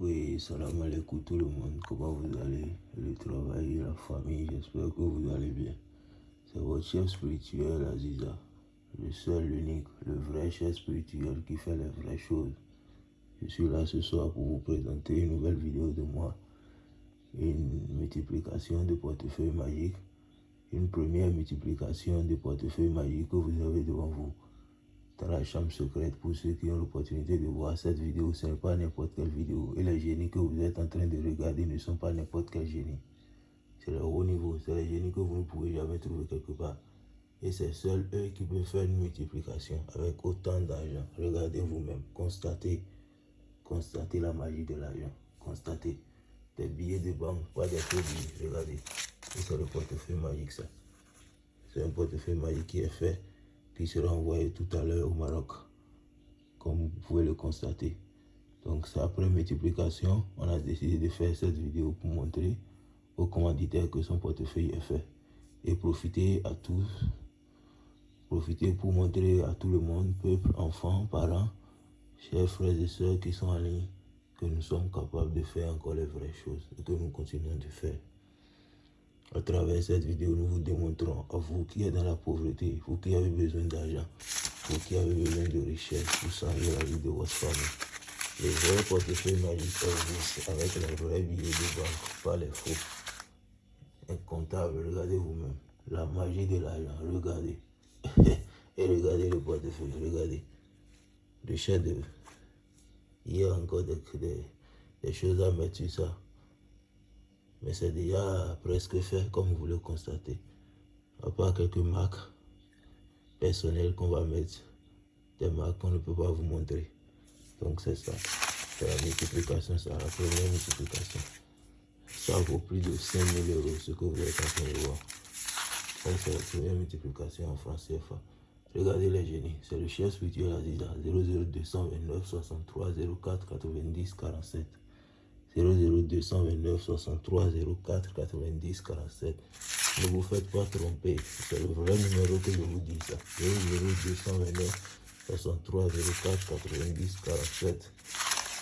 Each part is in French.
Oui, salam alaikum tout le monde. Comment vous allez? Le travail, la famille, j'espère que vous allez bien. C'est votre chef spirituel, Aziza. Le seul, l'unique, le vrai chef spirituel qui fait les vraies choses. Je suis là ce soir pour vous présenter une nouvelle vidéo de moi. Une multiplication de portefeuilles magiques. Une première multiplication de portefeuilles magiques que vous avez devant vous dans la chambre secrète pour ceux qui ont l'opportunité de voir cette vidéo. Ce n'est pas n'importe quelle vidéo. Et les génies que vous êtes en train de regarder ne sont pas n'importe quel génie. C'est le haut niveau. C'est les génies que vous ne pouvez jamais trouver quelque part. Et c'est seuls eux qui peuvent faire une multiplication avec autant d'argent. Regardez vous-même. Constatez. Constatez la magie de l'argent. Constatez. Des billets de banque, pas des faux billets. Regardez. c'est le portefeuille magique ça. C'est un portefeuille magique qui est fait qui sera envoyé tout à l'heure au Maroc, comme vous pouvez le constater. Donc c'est après multiplication, on a décidé de faire cette vidéo pour montrer aux commanditaires que son portefeuille est fait. Et profiter à tous, profiter pour montrer à tout le monde, peuple, enfants, parents, chers frères et sœurs qui sont en ligne, que nous sommes capables de faire encore les vraies choses et que nous continuons de faire. À travers cette vidéo, nous vous démontrons à vous qui êtes dans la pauvreté, vous qui avez besoin d'argent, vous qui avez besoin de richesse pour changer la vie de votre famille. Les vrais portefeuilles magiques existent avec les vrais billets de banque, pas les faux. Incontable, regardez vous-même. La magie de l'argent, regardez. Et regardez le portefeuille, regardez. Le de Il y a encore des choses à mettre sur ça. Mais c'est déjà presque fait, comme vous le constatez. À part quelques marques personnelles qu'on va mettre, des marques qu'on ne peut pas vous montrer. Donc c'est ça. C'est la multiplication, c'est la première multiplication. Ça vaut plus de 5000 euros, ce que vous êtes en train de voir. Donc c'est la première multiplication en français. Regardez les génies. C'est le chef spirituel Aziza. 00229 63 04 90 47. 00229 63 04 90 47. Ne vous faites pas tromper. C'est le vrai numéro que je vous dis ça. 00229 63 04 90 47.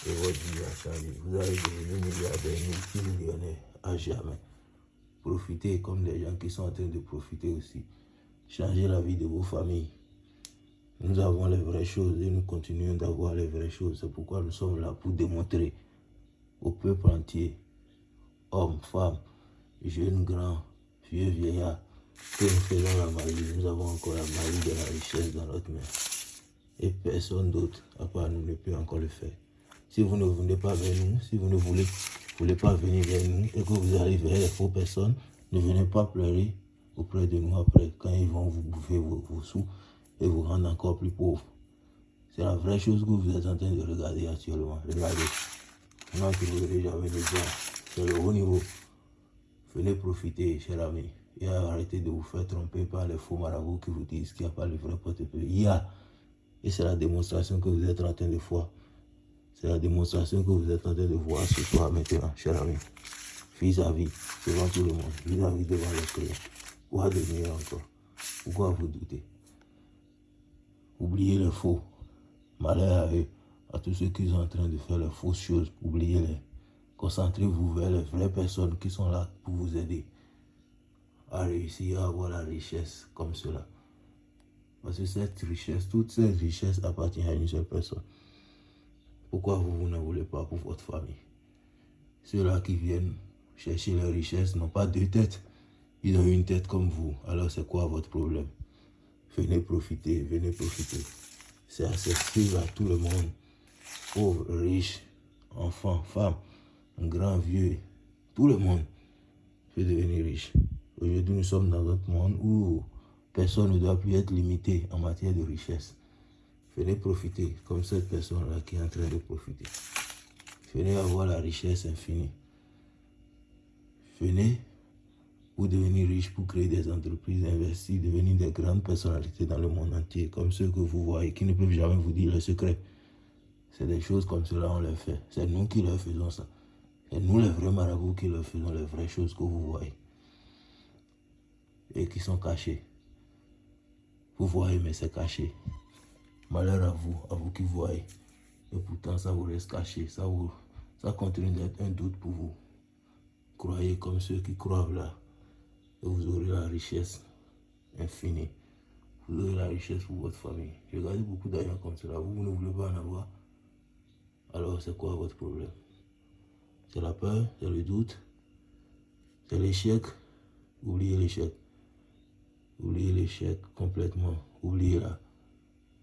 Et votre vie a changé. Vous allez devenir milliardaire, multimillionnaire à jamais. Profitez comme des gens qui sont en train de profiter aussi. Changez la vie de vos familles. Nous avons les vraies choses et nous continuons d'avoir les vraies choses. C'est pourquoi nous sommes là pour démontrer au peuple entier, hommes, femmes, jeunes, grands, vieux, vieillards, que nous faisons la magie, nous avons encore la magie de la richesse dans notre main. Et personne d'autre, à part nous, ne peut encore le faire. Si vous ne venez pas vers nous, si vous ne voulez, voulez pas venir vers nous et que vous arrivez vers les faux personnes, ne venez pas pleurer auprès de nous après, quand ils vont vous bouffer vos, vos sous et vous rendre encore plus pauvres. C'est la vraie chose que vous êtes en train de regarder actuellement. Regardez. Maintenant que jamais déjà, c'est le haut niveau. Venez profiter, cher ami, et arrêtez de vous faire tromper par les faux marabouts qui vous disent qu'il n'y a pas le vrai portefeuille. Il y a. Et c'est la démonstration que vous êtes en train de voir. C'est la démonstration que vous êtes en train de voir ce soir maintenant, cher ami. Vis-à-vis, devant tout le monde, vis-à-vis devant les clients. Quoi de mieux encore? Pourquoi vous doutez? Oubliez le faux. Malheur à eux à tous ceux qui sont en train de faire les fausses choses, oubliez-les. Concentrez-vous vers les vraies personnes qui sont là pour vous aider à réussir à avoir la richesse comme cela. Parce que cette richesse, toute cette richesse appartient à une seule personne. Pourquoi vous, vous ne voulez pas pour votre famille? Ceux-là qui viennent chercher la richesse n'ont pas deux têtes. Ils ont une tête comme vous. Alors c'est quoi votre problème? Venez profiter, venez profiter. C'est accessible à tout le monde pauvres, riches, enfants, femmes, grand, vieux, tout le monde peut devenir riche. Aujourd'hui, nous sommes dans un monde où personne ne doit plus être limité en matière de richesse. Venez profiter comme cette personne-là qui est en train de profiter. Venez avoir la richesse infinie. Venez pour devenir riche, pour créer des entreprises, investir, devenir des grandes personnalités dans le monde entier, comme ceux que vous voyez, qui ne peuvent jamais vous dire le secret. C'est des choses comme cela, on les fait. C'est nous qui leur faisons ça. C'est nous les vrais marabouts qui leur faisons les vraies choses que vous voyez. Et qui sont cachées. Vous voyez, mais c'est caché. Malheur à vous, à vous qui voyez. Et pourtant, ça vous reste caché. Ça vous, Ça continue d'être un doute pour vous. Croyez comme ceux qui croient là. Et vous aurez la richesse infinie. Vous aurez la richesse pour votre famille. J'ai regardé beaucoup d'argent comme cela. Vous, vous ne voulez pas en avoir. Alors c'est quoi votre problème? C'est la peur, c'est le doute, c'est l'échec? Oubliez l'échec. Oubliez l'échec complètement. Oubliez-la.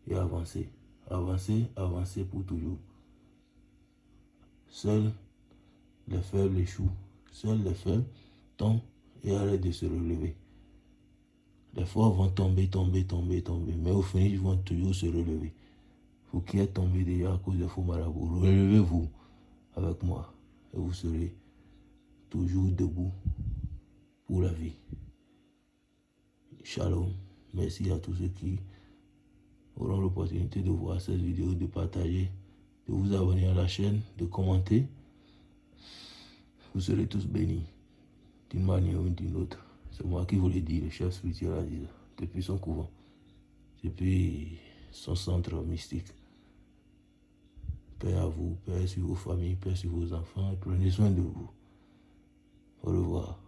Et avancez. Avancez, avancez pour toujours. Seuls les faibles échouent. Seuls les faibles tombent et arrêtent de se relever. Les forts vont tomber, tomber, tomber, tomber. Mais au final, ils vont toujours se relever. Vous qui êtes tombé déjà à cause de faux marabouts, relevez-vous avec moi. Et vous serez toujours debout pour la vie. Shalom. Merci à tous ceux qui auront l'opportunité de voir cette vidéo, de partager, de vous abonner à la chaîne, de commenter. Vous serez tous bénis d'une manière ou d'une autre. C'est moi qui vous l'ai dit, le chef spirituel a dit depuis son couvent, depuis son centre mystique. Père à vous, Père sur vos familles, Père sur vos enfants, prenez soin de vous. Au revoir.